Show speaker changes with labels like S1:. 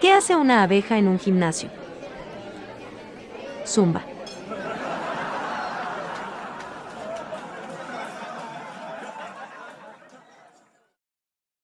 S1: ¿Qué hace una abeja en un gimnasio? Zumba.